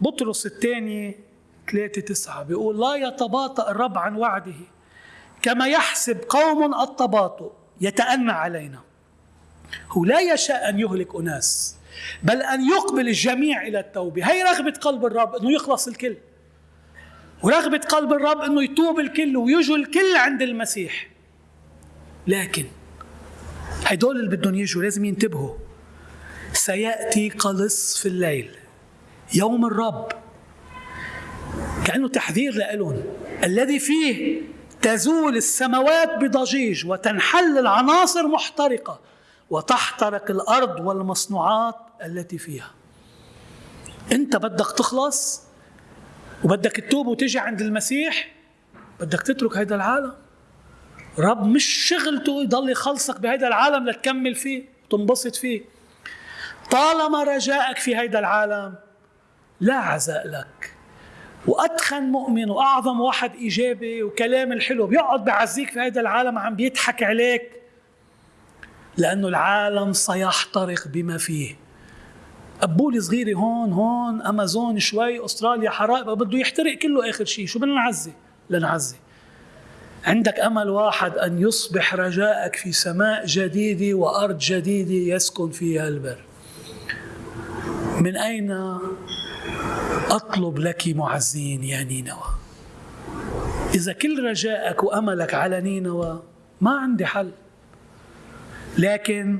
بطرس الثاني 3 9 بيقول لا يتباطأ الرب عن وعده. كما يحسب قوم التباطؤ يتأنى علينا. هو لا يشاء أن يهلك أناس بل أن يقبل الجميع إلى التوبة. هي رغبة قلب الرب أنه يخلص الكل. ورغبة قلب الرب أنه يتوب الكل ويجوا الكل عند المسيح. لكن هدول اللي بدهم يجوا لازم ينتبهوا. سيأتي قلص في الليل. يوم الرب. كأنه تحذير لهم الذي فيه تزول السماوات بضجيج وتنحل العناصر محترقة وتحترق الأرض والمصنوعات التي فيها. أنت بدك تخلص وبدك تتوب وتجي عند المسيح؟ بدك تترك هذا العالم؟ رب مش شغلته يضل يخلصك بهذا العالم لتكمل فيه وتنبسط فيه. طالما رجائك في هذا العالم لا عزاء لك. وأتخن مؤمن وأعظم واحد إيجابي وكلام الحلو بيقعد بعزيك في هذا العالم عم بيضحك عليك. لأنه العالم سيحترق بما فيه. قبولة صغيرة هون هون أمازون شوي أستراليا حرائق بده يحترق كله آخر شيء شو بدنا نعزي لنعزي. عندك أمل واحد أن يصبح رجاءك في سماء جديدة وأرض جديدة يسكن فيها البر. من أين أطلب لك معزين يا نينوى. إذا كل رجائك وأملك على نينوى ما عندي حل. لكن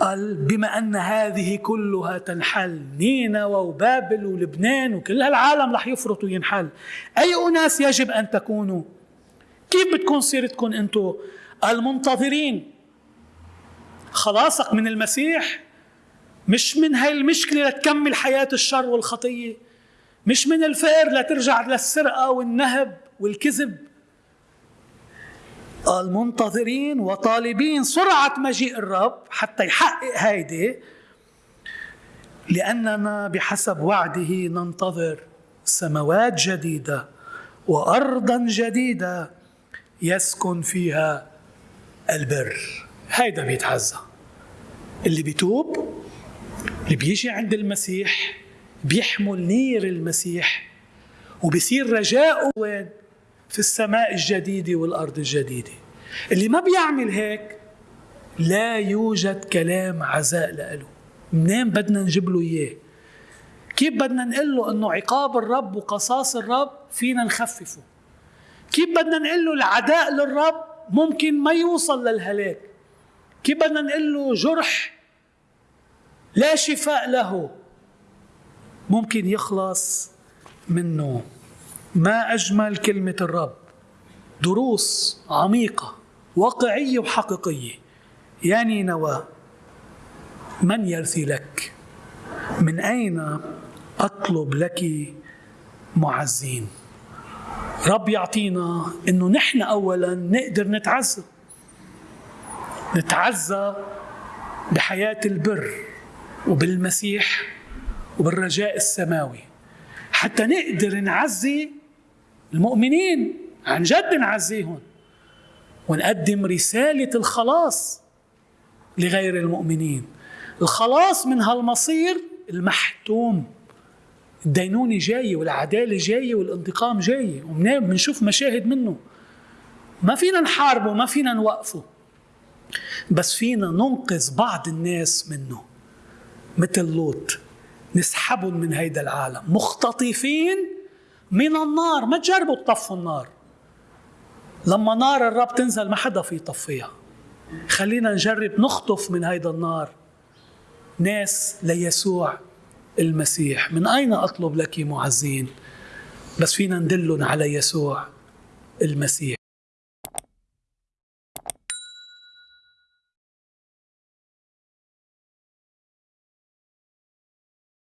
قال بما أن هذه كلها تنحل. نينوى وبابل ولبنان وكل هالعالم رح يفرط وينحل. أي أناس يجب أن تكونوا؟ كيف بتكون سيرتكم أنتم المنتظرين؟ خلاصك من المسيح؟ مش من هاي المشكلة لتكمل حياة الشر والخطية. مش من الفقر لترجع للسرقة والنهب والكذب. المنتظرين وطالبين سرعة مجيء الرب حتى يحقق هيدي لأننا بحسب وعده ننتظر سماوات جديدة وأرضا جديدة يسكن فيها البر. هيدا بيتعزى اللي بيتوب اللي بيجي عند المسيح بيحمل نير المسيح وبصير رجاؤه وين؟ في السماء الجديدة والأرض الجديدة. اللي ما بيعمل هيك لا يوجد كلام عزاء له. منين بدنا نجيب له إياه؟ كيف بدنا نقول له إنه عقاب الرب وقصاص الرب فينا نخففه؟ كيف بدنا نقول له العداء للرب ممكن ما يوصل للهلاك؟ كيف بدنا نقول له جرح لا شفاء له. ممكن يخلص منه. ما أجمل كلمة الرب. دروس عميقة واقعية وحقيقية. يا نينوى من يرثي لك؟ من أين أطلب لك معزين؟ رب يعطينا إنه نحن اولا نقدر نتعزى. نتعزى بحياة البر. وبالمسيح وبالرجاء السماوي. حتى نقدر نعزي المؤمنين عن جد نعزيهم. ونقدم رسالة الخلاص لغير المؤمنين. الخلاص من هالمصير المحتوم. الدينونة جاية والعدالة جاية والانتقام جاية وبنشوف مشاهد منه. ما فينا نحاربه ما فينا نوقفه. بس فينا ننقذ بعض الناس منه. مثل لوط نسحبهم من هيدا العالم. مختطفين من النار ما تجربوا تطفوا النار. لما نار الرب تنزل ما حدا في يطفيها. خلينا نجرب نخطف من هيدا النار ناس ليسوع المسيح. من أين أطلب لك معزين؟ بس فينا ندلهم على يسوع المسيح.